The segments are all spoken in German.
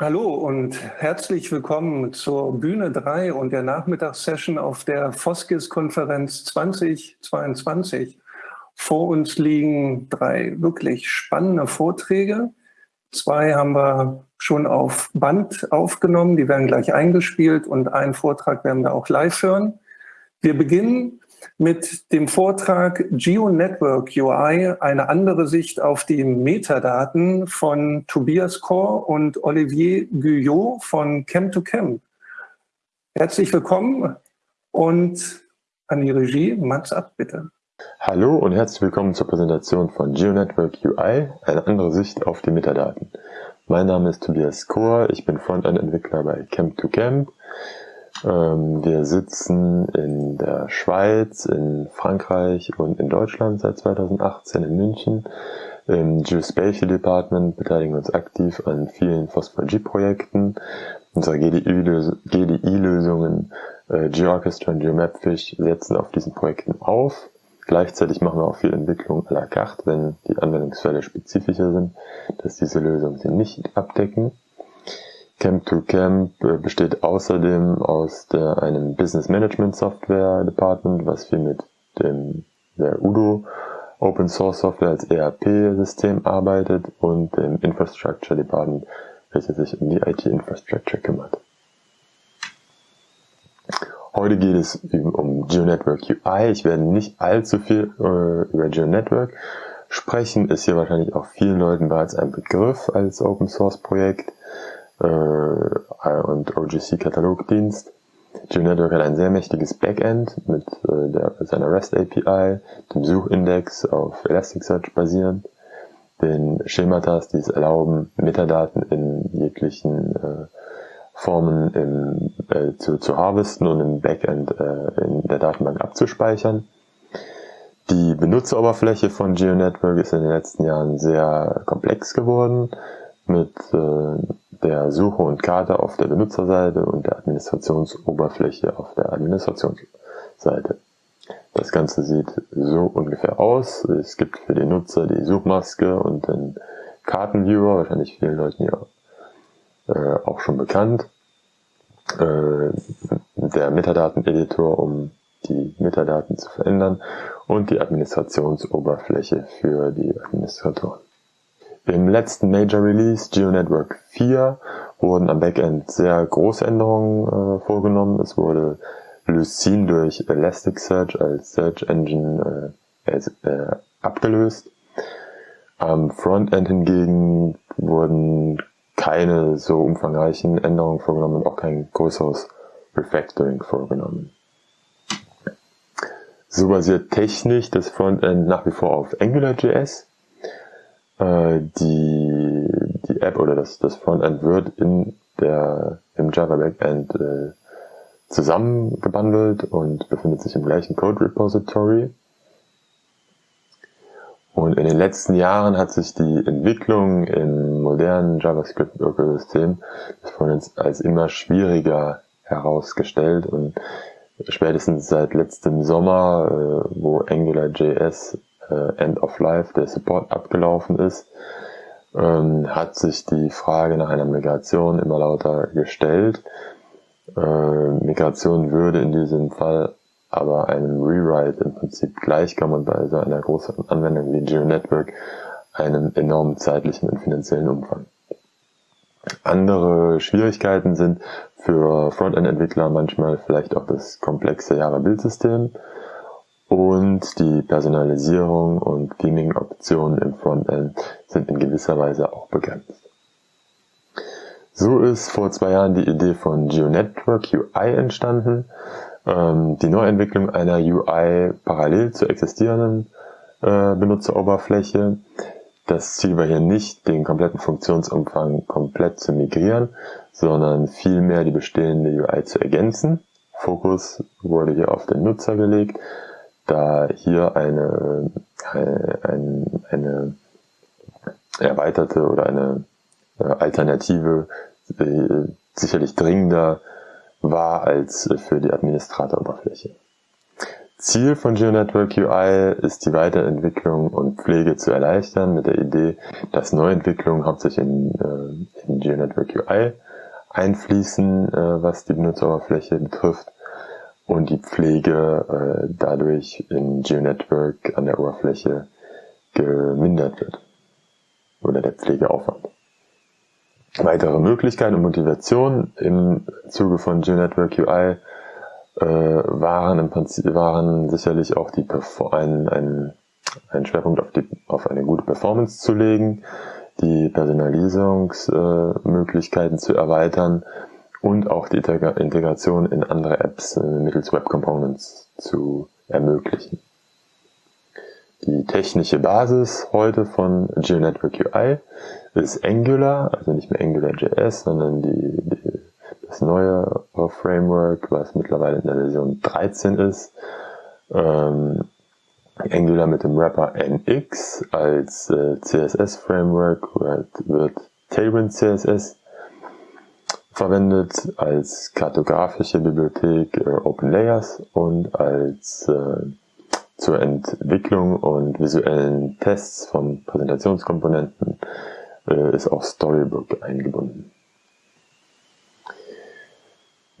Hallo und herzlich willkommen zur Bühne 3 und der Nachmittagssession auf der Foskis-Konferenz 2022. Vor uns liegen drei wirklich spannende Vorträge. Zwei haben wir schon auf Band aufgenommen, die werden gleich eingespielt und einen Vortrag werden wir auch live hören. Wir beginnen mit dem Vortrag GeoNetwork UI, eine andere Sicht auf die Metadaten von Tobias Kor und Olivier Guyot von Chem2Chem. Herzlich willkommen und an die Regie, Mats ab, bitte. Hallo und herzlich willkommen zur Präsentation von GeoNetwork UI, eine andere Sicht auf die Metadaten. Mein Name ist Tobias Kor, ich bin Frontend-Entwickler bei Chem2Chem. Ähm, wir sitzen in der Schweiz, in Frankreich und in Deutschland seit 2018 in München. Im Geospatial Department beteiligen wir uns aktiv an vielen Phosphor-G-Projekten. Unsere GDI-Lösungen äh, GeoOrchestra und GeoMapFish setzen auf diesen Projekten auf. Gleichzeitig machen wir auch viel Entwicklung à la carte, wenn die Anwendungsfälle spezifischer sind, dass diese Lösungen sie nicht abdecken. Camp to Camp äh, besteht außerdem aus der, einem Business Management Software Department, was viel mit dem der Udo Open Source Software als ERP-System arbeitet und dem Infrastructure Department, welches sich um die IT-Infrastructure kümmert. Heute geht es um GeoNetwork UI. Ich werde nicht allzu viel äh, über GeoNetwork sprechen, ist hier wahrscheinlich auch vielen Leuten bereits ein Begriff als Open Source Projekt und OGC-Katalogdienst. GeoNetwork hat ein sehr mächtiges Backend mit äh, der, seiner REST API, dem Suchindex auf Elasticsearch basierend, den Schematas, die es erlauben, Metadaten in jeglichen äh, Formen im, äh, zu, zu harvesten und im Backend äh, in der Datenbank abzuspeichern. Die Benutzeroberfläche von GeoNetwork ist in den letzten Jahren sehr komplex geworden mit äh, der Suche und Karte auf der Benutzerseite und der Administrationsoberfläche auf der Administrationsseite. Das Ganze sieht so ungefähr aus. Es gibt für den Nutzer die Suchmaske und den Kartenviewer, wahrscheinlich vielen Leuten hier äh, auch schon bekannt. Äh, der Metadaten-Editor, um die Metadaten zu verändern und die Administrationsoberfläche für die Administratoren. Im letzten Major Release GeoNetwork 4 wurden am Backend sehr große Änderungen äh, vorgenommen. Es wurde Lucene durch Elasticsearch als Search Engine äh, äh, abgelöst. Am Frontend hingegen wurden keine so umfangreichen Änderungen vorgenommen und auch kein größeres Refactoring vorgenommen. So basiert technisch das Frontend nach wie vor auf AngularJS. Äh, die, die App oder das, das Frontend wird in der, im Java Backend äh, zusammengebundelt und befindet sich im gleichen Code Repository. Und in den letzten Jahren hat sich die Entwicklung im modernen JavaScript-Ökosystem als immer schwieriger herausgestellt und spätestens seit letztem Sommer, äh, wo AngularJS äh, End of Life, der Support abgelaufen ist, ähm, hat sich die Frage nach einer Migration immer lauter gestellt. Äh, Migration würde in diesem Fall aber einem Rewrite im Prinzip gleichkommen und bei so einer großen Anwendung wie GeoNetwork einem enormen zeitlichen und finanziellen Umfang. Andere Schwierigkeiten sind für Frontend-Entwickler manchmal vielleicht auch das komplexe Java-Bildsystem und die Personalisierung und Theming-Optionen im Frontend sind in gewisser Weise auch begrenzt. So ist vor zwei Jahren die Idee von GeoNetwork UI entstanden, ähm, die Neuentwicklung einer UI parallel zur existierenden äh, Benutzeroberfläche. Das Ziel war hier nicht, den kompletten Funktionsumfang komplett zu migrieren, sondern vielmehr die bestehende UI zu ergänzen. Fokus wurde hier auf den Nutzer gelegt da hier eine, eine, eine erweiterte oder eine äh, Alternative äh, sicherlich dringender war als für die Administratoroberfläche. Ziel von GeoNetwork UI ist die Weiterentwicklung und Pflege zu erleichtern mit der Idee, dass Neuentwicklungen hauptsächlich in, äh, in GeoNetwork UI einfließen, äh, was die Benutzeroberfläche betrifft und die Pflege äh, dadurch in GeoNetwork an der Oberfläche gemindert wird oder der Pflegeaufwand. Weitere Möglichkeiten und Motivationen im Zuge von GeoNetwork UI äh, waren im Prinzip waren sicherlich auch die ein, ein, ein Schwerpunkt auf, die, auf eine gute Performance zu legen, die Personalisierungsmöglichkeiten äh, zu erweitern und auch die Integration in andere Apps äh, mittels Web Components zu ermöglichen. Die technische Basis heute von GeoNetwork UI ist Angular, also nicht mehr AngularJS, sondern die, die, das neue Framework, was mittlerweile in der Version 13 ist. Ähm, Angular mit dem Wrapper NX als äh, CSS-Framework wird, wird Tailwind CSS verwendet als kartografische Bibliothek äh, OpenLayers und als äh, zur Entwicklung und visuellen Tests von Präsentationskomponenten äh, ist auch Storybook eingebunden.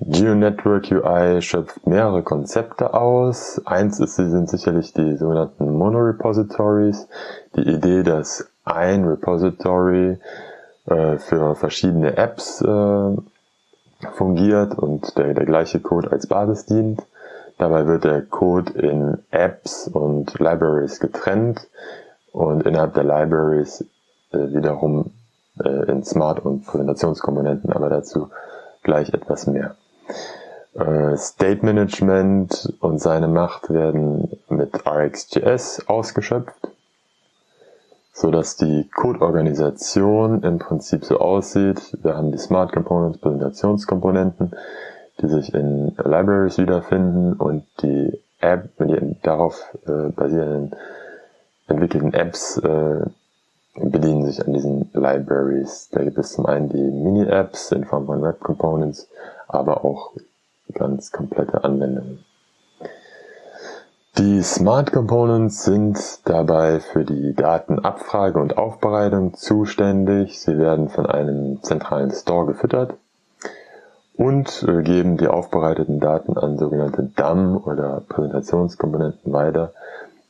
GeoNetwork UI schöpft mehrere Konzepte aus. Eins ist, sie sind sicherlich die sogenannten Monorepositories. Die Idee, dass ein Repository äh, für verschiedene Apps äh, fungiert und der, der gleiche Code als Basis dient. Dabei wird der Code in Apps und Libraries getrennt und innerhalb der Libraries äh, wiederum äh, in Smart- und Präsentationskomponenten, aber dazu gleich etwas mehr. Äh, State Management und seine Macht werden mit RxJS ausgeschöpft, so dass die Code-Organisation im Prinzip so aussieht. Wir haben die Smart Components, Präsentationskomponenten, die sich in Libraries wiederfinden und die App, die darauf äh, basierenden entwickelten Apps äh, bedienen sich an diesen Libraries. Da gibt es zum einen die Mini-Apps in Form von Web Components, aber auch ganz komplette Anwendungen. Die Smart Components sind dabei für die Datenabfrage und Aufbereitung zuständig. Sie werden von einem zentralen Store gefüttert und äh, geben die aufbereiteten Daten an sogenannte DAM oder Präsentationskomponenten weiter,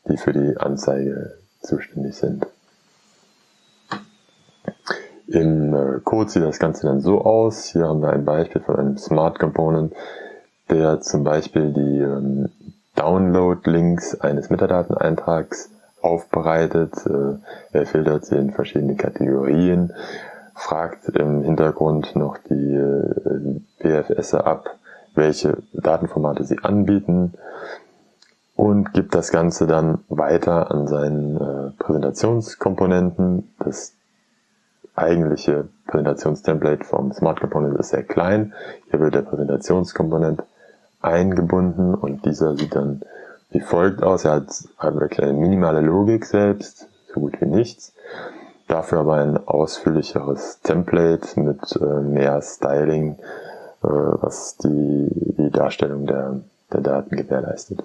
die für die Anzeige zuständig sind. Im äh, Code sieht das Ganze dann so aus. Hier haben wir ein Beispiel von einem Smart Component, der zum Beispiel die ähm, Download-Links eines Metadateneintrags aufbereitet. Äh, er filtert sie in verschiedene Kategorien fragt im Hintergrund noch die äh, PFS ab, welche Datenformate sie anbieten und gibt das Ganze dann weiter an seinen äh, Präsentationskomponenten. Das eigentliche Präsentationstemplate vom Smart Component ist sehr klein. Hier wird der Präsentationskomponent eingebunden und dieser sieht dann wie folgt aus. Er hat, eine minimale Logik selbst, so gut wie nichts. Dafür aber ein ausführlicheres Template mit äh, mehr Styling, äh, was die, die Darstellung der, der Daten gewährleistet.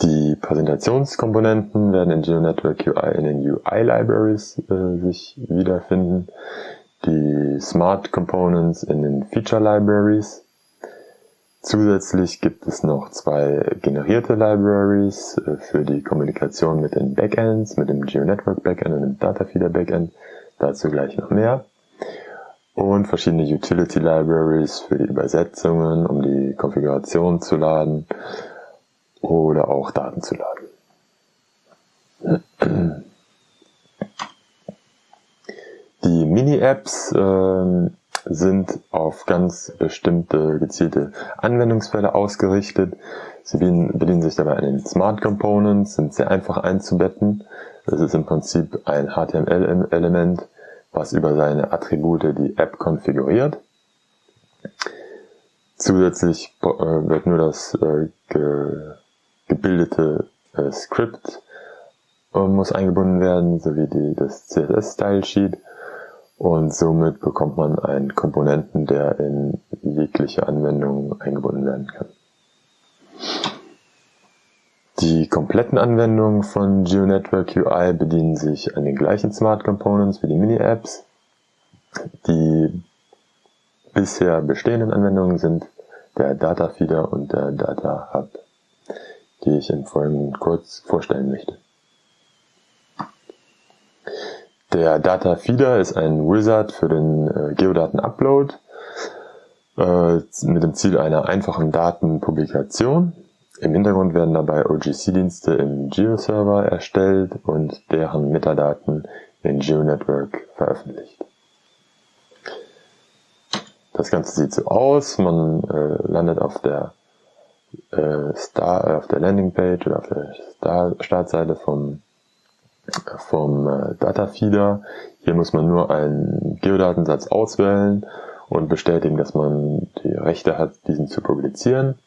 Die Präsentationskomponenten werden in GeoNetwork UI in den UI-Libraries äh, sich wiederfinden, die Smart Components in den Feature Libraries Zusätzlich gibt es noch zwei generierte Libraries äh, für die Kommunikation mit den Backends, mit dem GeoNetwork Backend und dem Datafeeder Backend. Dazu gleich noch mehr. Und verschiedene Utility Libraries für die Übersetzungen, um die Konfiguration zu laden oder auch Daten zu laden. Die Mini-Apps äh, sind auf ganz bestimmte gezielte Anwendungsfälle ausgerichtet. Sie bedienen sich dabei an den Smart Components, sind sehr einfach einzubetten. Das ist im Prinzip ein HTML-Element, was über seine Attribute die App konfiguriert. Zusätzlich äh, wird nur das äh, gebildete äh, Script muss eingebunden werden, sowie die, das CSS-Style-Sheet Und somit bekommt man einen Komponenten, der in jegliche Anwendung eingebunden werden kann. Die kompletten Anwendungen von GeoNetwork UI bedienen sich an den gleichen Smart Components wie die Mini-Apps. Die bisher bestehenden Anwendungen sind der Data Feeder und der Data Hub, die ich im Folgenden kurz vorstellen möchte. Der Data Feeder ist ein Wizard für den äh, Geodaten-Upload äh, mit dem Ziel einer einfachen Datenpublikation. Im Hintergrund werden dabei OGC-Dienste im Geo-Server erstellt und deren Metadaten in GeoNetwork veröffentlicht. Das Ganze sieht so aus, man äh, landet auf der äh, Star, äh, auf der Landingpage oder auf der Star Startseite vom, vom äh, Datafeeder. Hier muss man nur einen Geodatensatz auswählen und bestätigen, dass man die Rechte hat, diesen zu publizieren.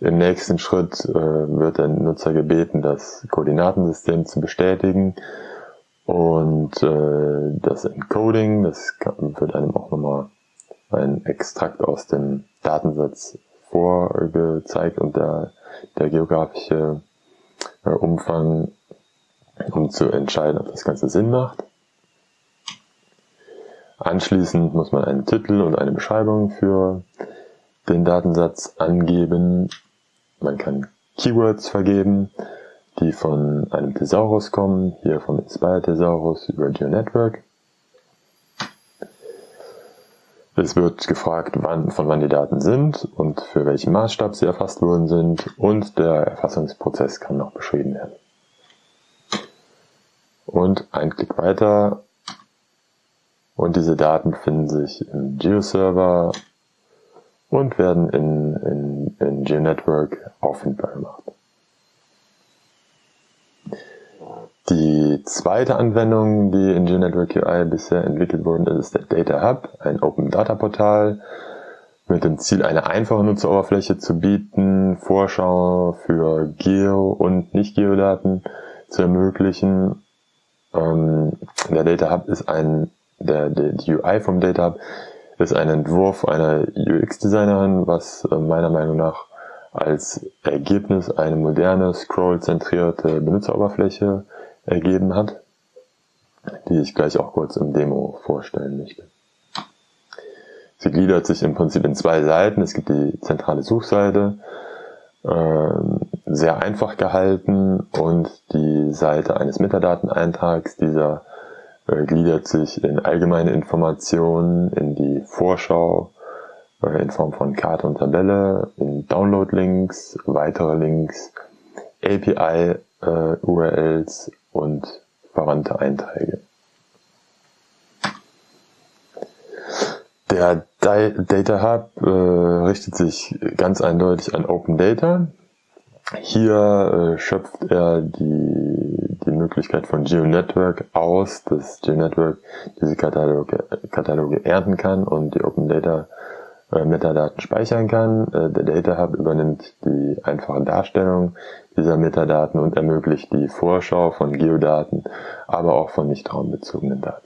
Im nächsten Schritt äh, wird der Nutzer gebeten, das Koordinatensystem zu bestätigen und äh, das Encoding, das wird einem auch nochmal ein Extrakt aus dem Datensatz vorgezeigt und der, der geografische Umfang, um zu entscheiden, ob das Ganze Sinn macht. Anschließend muss man einen Titel und eine Beschreibung für den Datensatz angeben man kann Keywords vergeben, die von einem Thesaurus kommen, hier vom Inspire Thesaurus über GeoNetwork. Es wird gefragt, wann, von wann die Daten sind und für welchen Maßstab sie erfasst worden sind und der Erfassungsprozess kann noch beschrieben werden. Und ein Klick weiter und diese Daten finden sich im GeoServer und werden in, in, in GeoNetwork auffindbar gemacht. Die zweite Anwendung, die in GeoNetwork UI bisher entwickelt worden ist, ist der Data Hub, ein Open Data Portal mit dem Ziel, eine einfache Nutzeroberfläche zu bieten, Vorschau für Geo- und Nicht-Geodaten zu ermöglichen. Ähm, der Data Hub ist ein, der, der, die UI vom Data Hub ist ein Entwurf einer UX-Designerin, was äh, meiner Meinung nach als Ergebnis eine moderne, scroll-zentrierte Benutzeroberfläche ergeben hat, die ich gleich auch kurz im Demo vorstellen möchte. Sie gliedert sich im Prinzip in zwei Seiten. Es gibt die zentrale Suchseite, sehr einfach gehalten und die Seite eines Metadateneintrags. Dieser äh, gliedert sich in allgemeine Informationen, in die Vorschau, äh, in Form von Karte und Tabelle, in Download-Links, weitere Links, API-URLs äh, und verwandte Einträge. Der Data Hub äh, richtet sich ganz eindeutig an Open Data. Hier äh, schöpft er die, die Möglichkeit von GeoNetwork aus, dass GeoNetwork diese Kataloge, Kataloge ernten kann und die Open Data äh, Metadaten speichern kann. Äh, der Data Hub übernimmt die einfache Darstellung dieser Metadaten und ermöglicht die Vorschau von Geodaten, aber auch von nicht raumbezogenen Daten.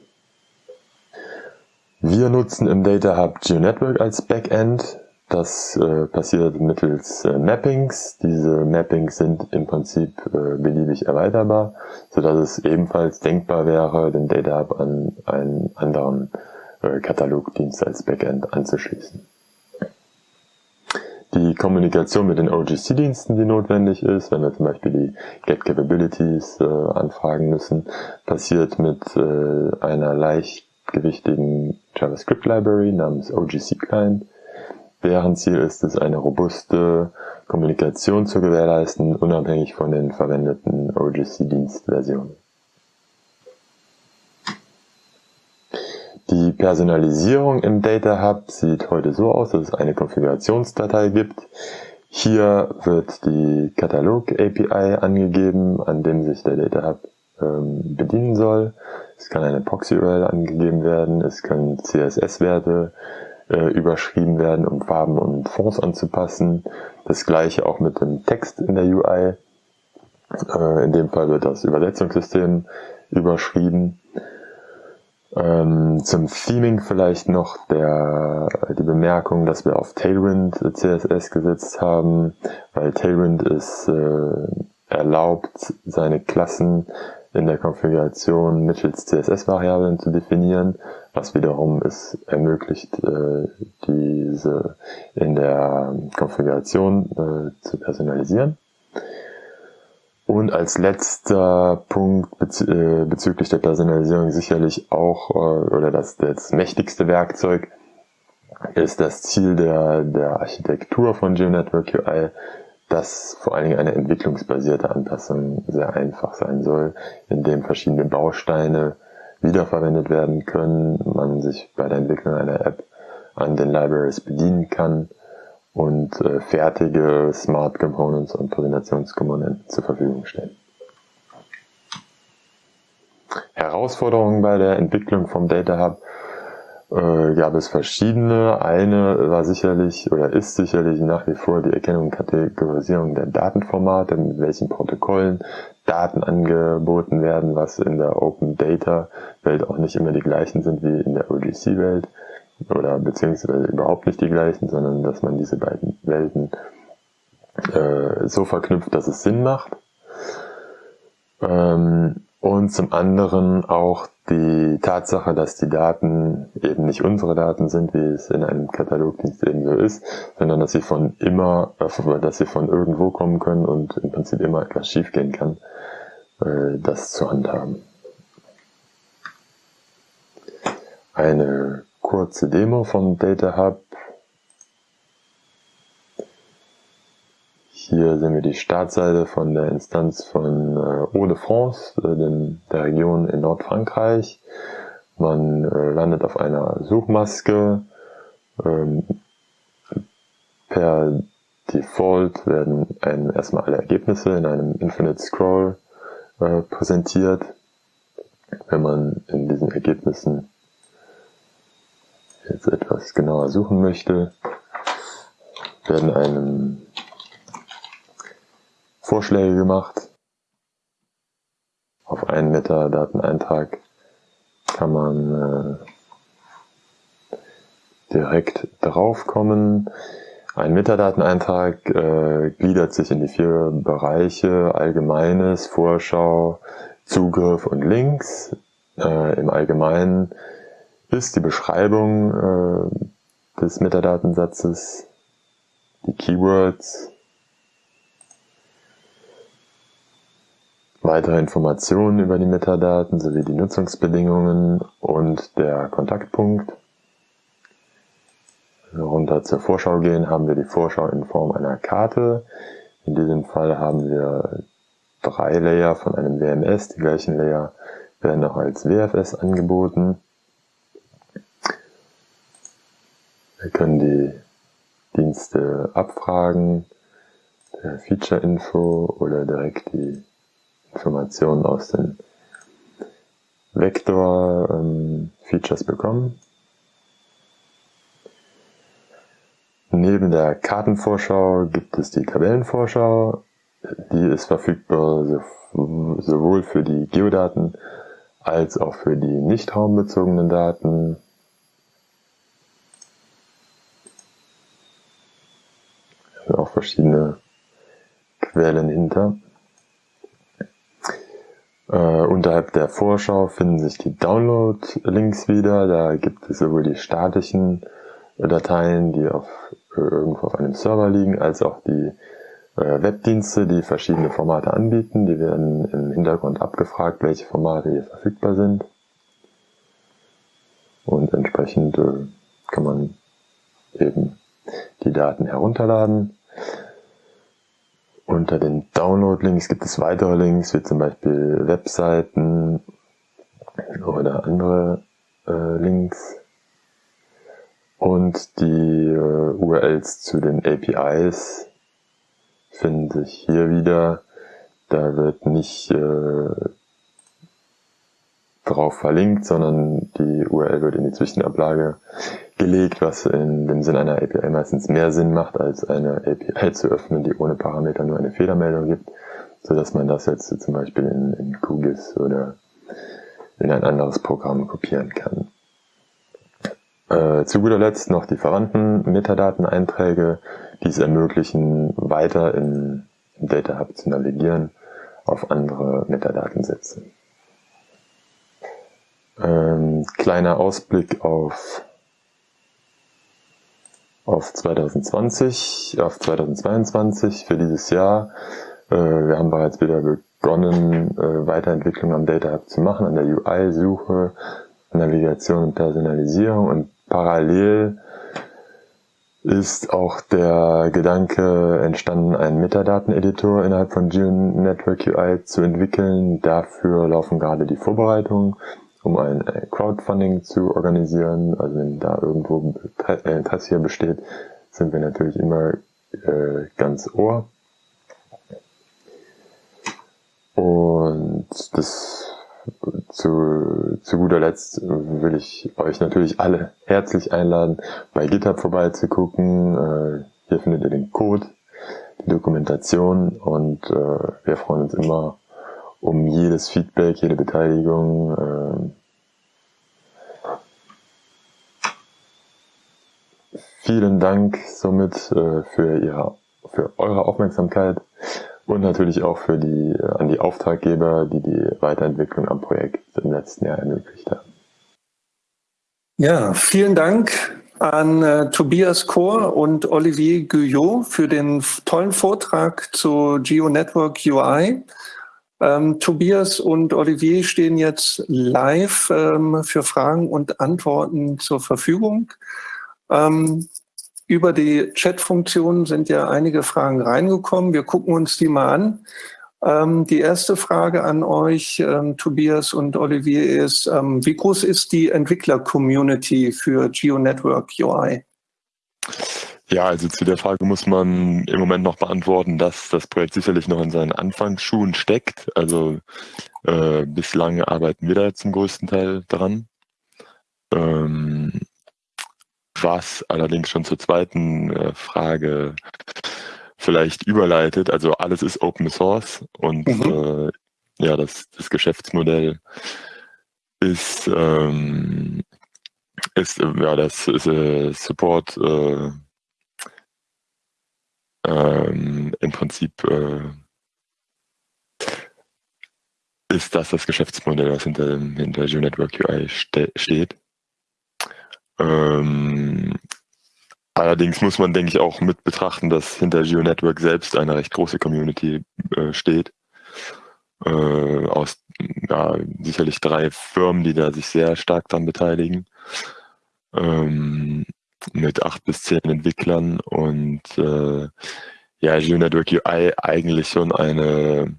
Wir nutzen im Data Hub GeoNetwork als Backend das äh, passiert mittels äh, Mappings. Diese Mappings sind im Prinzip äh, beliebig erweiterbar, so dass es ebenfalls denkbar wäre, den Data Hub an einen anderen äh, Katalogdienst als Backend anzuschließen. Die Kommunikation mit den OGC-Diensten, die notwendig ist, wenn wir zum Beispiel die Get Capabilities äh, anfragen müssen, passiert mit äh, einer leichtgewichtigen JavaScript Library namens OGC Client Deren Ziel ist es, eine robuste Kommunikation zu gewährleisten, unabhängig von den verwendeten OGC-Dienstversionen. Die Personalisierung im Data Hub sieht heute so aus, dass es eine Konfigurationsdatei gibt. Hier wird die Katalog-API angegeben, an dem sich der Data Hub ähm, bedienen soll. Es kann eine Proxy-URL angegeben werden, es können CSS-Werte äh, überschrieben werden, um Farben und Fonts anzupassen. Das gleiche auch mit dem Text in der UI. Äh, in dem Fall wird das Übersetzungssystem überschrieben. Ähm, zum Theming vielleicht noch der, die Bemerkung, dass wir auf Tailwind CSS gesetzt haben, weil Tailwind ist äh, erlaubt, seine Klassen in der Konfiguration mittels CSS-Variablen zu definieren, was wiederum es ermöglicht, äh, diese in der Konfiguration äh, zu personalisieren. Und als letzter Punkt bez äh, bezüglich der Personalisierung sicherlich auch, oder das, das mächtigste Werkzeug, ist das Ziel der, der Architektur von GeoNetwork UI, dass vor allen Dingen eine entwicklungsbasierte Anpassung sehr einfach sein soll, indem verschiedene Bausteine wiederverwendet werden können, man sich bei der Entwicklung einer App an den Libraries bedienen kann und äh, fertige Smart Components und Präsentationskomponenten zur Verfügung stellen. Herausforderungen bei der Entwicklung vom Data Hub äh, gab es verschiedene. Eine war sicherlich oder ist sicherlich nach wie vor die Erkennung und Kategorisierung der Datenformate, mit welchen Protokollen Daten angeboten werden, was in der Open Data Welt auch nicht immer die gleichen sind wie in der OGC Welt oder beziehungsweise überhaupt nicht die gleichen, sondern dass man diese beiden Welten äh, so verknüpft, dass es Sinn macht. Ähm, und zum anderen auch die Tatsache, dass die Daten eben nicht unsere Daten sind, wie es in einem Katalogdienst eben so ist, sondern dass sie von immer, äh, dass sie von irgendwo kommen können und im Prinzip immer etwas schiefgehen kann, äh, das zu handhaben. Eine kurze Demo von Data Hub. Hier sehen wir die Startseite von der Instanz von äh, Eau de France, äh, der Region in Nordfrankreich. Man äh, landet auf einer Suchmaske. Ähm, per Default werden einem erstmal alle Ergebnisse in einem Infinite Scroll äh, präsentiert. Wenn man in diesen Ergebnissen jetzt etwas genauer suchen möchte, werden einem Vorschläge gemacht. Auf einen Metadateneintrag kann man äh, direkt draufkommen. Ein Metadateneintrag äh, gliedert sich in die vier Bereiche Allgemeines, Vorschau, Zugriff und Links. Äh, Im Allgemeinen ist die Beschreibung äh, des Metadatensatzes, die Keywords, weitere Informationen über die Metadaten sowie die Nutzungsbedingungen und der Kontaktpunkt. Runter zur Vorschau gehen haben wir die Vorschau in Form einer Karte. In diesem Fall haben wir drei Layer von einem WMS. Die gleichen Layer werden auch als WFS angeboten. Wir können die Dienste abfragen, der Feature-Info oder direkt die Informationen aus den Vektor-Features bekommen. Neben der Kartenvorschau gibt es die Tabellenvorschau. Die ist verfügbar sowohl für die Geodaten als auch für die nicht raumbezogenen Daten. auch verschiedene Quellen hinter. Äh, unterhalb der Vorschau finden sich die Download-Links wieder. Da gibt es sowohl die statischen Dateien, die auf, äh, irgendwo auf einem Server liegen, als auch die äh, Webdienste, die verschiedene Formate anbieten. Die werden im Hintergrund abgefragt, welche Formate hier verfügbar sind. Und entsprechend äh, kann man eben die Daten herunterladen. Unter den Download-Links gibt es weitere Links, wie zum Beispiel Webseiten oder andere äh, Links. Und die äh, URLs zu den APIs finden sich hier wieder. Da wird nicht äh, drauf verlinkt, sondern die URL wird in die Zwischenablage gelegt, was in dem Sinn einer API meistens mehr Sinn macht, als eine API zu öffnen, die ohne Parameter nur eine Fehlermeldung gibt, so dass man das jetzt zum Beispiel in, in QGIS oder in ein anderes Programm kopieren kann. Äh, zu guter Letzt noch die verwandten Metadateneinträge, die es ermöglichen, weiter in, im Data Hub zu navigieren auf andere Metadatensätze. Ähm, kleiner Ausblick auf, auf 2020, auf 2022 für dieses Jahr. Äh, wir haben bereits wieder begonnen, äh, Weiterentwicklung am Data Hub zu machen, an der UI-Suche, Navigation und Personalisierung und parallel ist auch der Gedanke entstanden, einen Metadateneditor innerhalb von GeoNetwork UI zu entwickeln. Dafür laufen gerade die Vorbereitungen, um ein Crowdfunding zu organisieren. Also wenn da irgendwo Interesse hier besteht, sind wir natürlich immer äh, ganz ohr. Und das zu, zu guter Letzt will ich euch natürlich alle herzlich einladen, bei GitHub vorbeizugucken. Äh, hier findet ihr den Code, die Dokumentation und äh, wir freuen uns immer um jedes Feedback, jede Beteiligung. Vielen Dank somit äh, für, ihre, für eure Aufmerksamkeit und natürlich auch für die, äh, an die Auftraggeber, die die Weiterentwicklung am Projekt im letzten Jahr ermöglicht haben. Ja, vielen Dank an äh, Tobias Kohr und Olivier Guyot für den tollen Vortrag zu GeoNetwork UI. Ähm, Tobias und Olivier stehen jetzt live ähm, für Fragen und Antworten zur Verfügung. Ähm, über die Chat-Funktion sind ja einige Fragen reingekommen. Wir gucken uns die mal an. Ähm, die erste Frage an euch, ähm, Tobias und Olivier, ist, ähm, wie groß ist die Entwickler-Community für GeoNetwork UI? Ja, also zu der Frage muss man im Moment noch beantworten, dass das Projekt sicherlich noch in seinen Anfangsschuhen steckt. Also äh, bislang arbeiten wir da zum größten Teil dran. Ähm, was allerdings schon zur zweiten äh, Frage vielleicht überleitet. Also alles ist Open Source und mhm. äh, ja, das, das Geschäftsmodell ist, ähm, ist äh, ja das ist äh, Support äh, ähm, im Prinzip ist das das Geschäftsmodell, was hinter, hinter GeoNetwork UI ste steht. Ähm, allerdings muss man, denke ich, auch mit betrachten, dass hinter GeoNetwork selbst eine recht große Community äh, steht. Äh, aus ja, sicherlich drei Firmen, die da sich sehr stark daran beteiligen. Ähm, mit acht bis zehn Entwicklern und äh, ja, GeoNetwork UI eigentlich schon eine,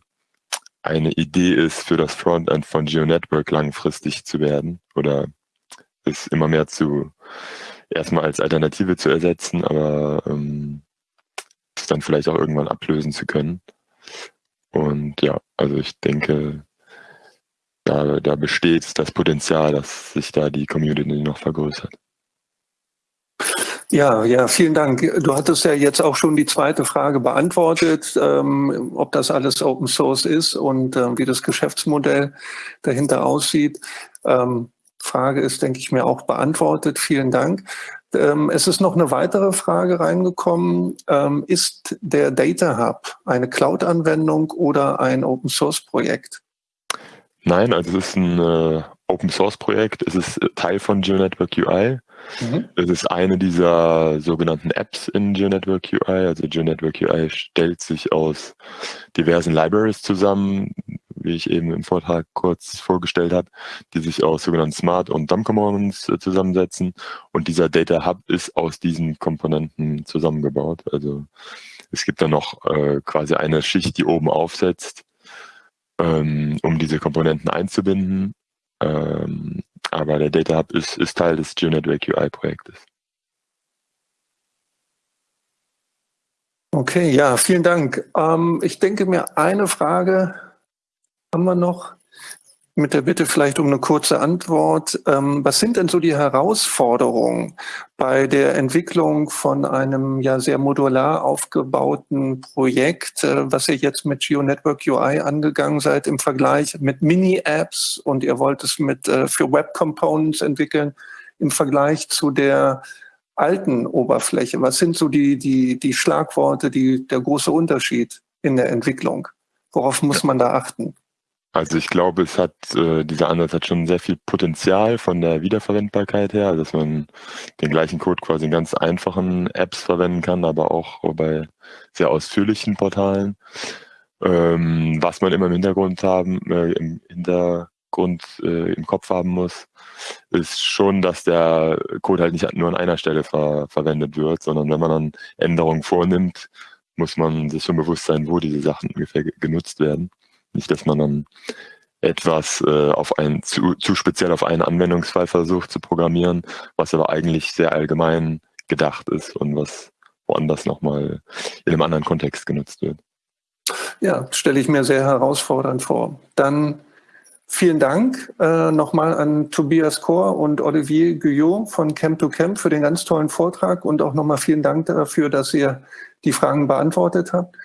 eine Idee ist für das Frontend von GeoNetwork langfristig zu werden oder ist immer mehr zu erstmal als Alternative zu ersetzen, aber ähm, es dann vielleicht auch irgendwann ablösen zu können. Und ja, also ich denke, da, da besteht das Potenzial, dass sich da die Community noch vergrößert. Ja, ja, vielen Dank. Du hattest ja jetzt auch schon die zweite Frage beantwortet, ähm, ob das alles Open Source ist und äh, wie das Geschäftsmodell dahinter aussieht. Ähm, Frage ist, denke ich mir, auch beantwortet. Vielen Dank. Ähm, es ist noch eine weitere Frage reingekommen. Ähm, ist der Data Hub eine Cloud-Anwendung oder ein Open-Source-Projekt? Nein, also es ist ein äh, Open-Source-Projekt. Es ist Teil von GeoNetwork UI. Mhm. Es ist eine dieser sogenannten Apps in GeoNetwork UI. Also GeoNetwork UI stellt sich aus diversen Libraries zusammen, wie ich eben im Vortrag kurz vorgestellt habe, die sich aus sogenannten Smart und Dumb Components äh, zusammensetzen. Und dieser Data Hub ist aus diesen Komponenten zusammengebaut. Also es gibt da noch äh, quasi eine Schicht, die oben aufsetzt, ähm, um diese Komponenten einzubinden. Ähm, aber der Data Hub ist, ist Teil des GeoNetwork UI-Projektes. Okay, ja, vielen Dank. Ähm, ich denke mir, eine Frage haben wir noch. mit der Bitte vielleicht um eine kurze Antwort. Ähm, was sind denn so die Herausforderungen bei der Entwicklung von einem ja sehr modular aufgebauten Projekt, äh, was ihr jetzt mit GeoNetwork UI angegangen seid im Vergleich mit Mini-Apps und ihr wollt es mit äh, für Web Components entwickeln im Vergleich zu der alten Oberfläche? Was sind so die, die, die Schlagworte, die, der große Unterschied in der Entwicklung? Worauf muss man da achten? Also ich glaube, es hat, äh, dieser Ansatz hat schon sehr viel Potenzial von der Wiederverwendbarkeit her, dass man den gleichen Code quasi in ganz einfachen Apps verwenden kann, aber auch bei sehr ausführlichen Portalen. Ähm, was man immer im Hintergrund haben, äh, im Hintergrund äh, im Kopf haben muss, ist schon, dass der Code halt nicht nur an einer Stelle ver verwendet wird, sondern wenn man dann Änderungen vornimmt, muss man sich schon bewusst sein, wo diese Sachen ungefähr genutzt werden. Nicht, dass man dann etwas äh, auf ein, zu, zu speziell auf einen Anwendungsfall versucht zu programmieren, was aber eigentlich sehr allgemein gedacht ist und was woanders nochmal in einem anderen Kontext genutzt wird. Ja, stelle ich mir sehr herausfordernd vor. Dann vielen Dank äh, nochmal an Tobias Kor und Olivier Guyot von Camp to Camp für den ganz tollen Vortrag und auch nochmal vielen Dank dafür, dass ihr die Fragen beantwortet habt.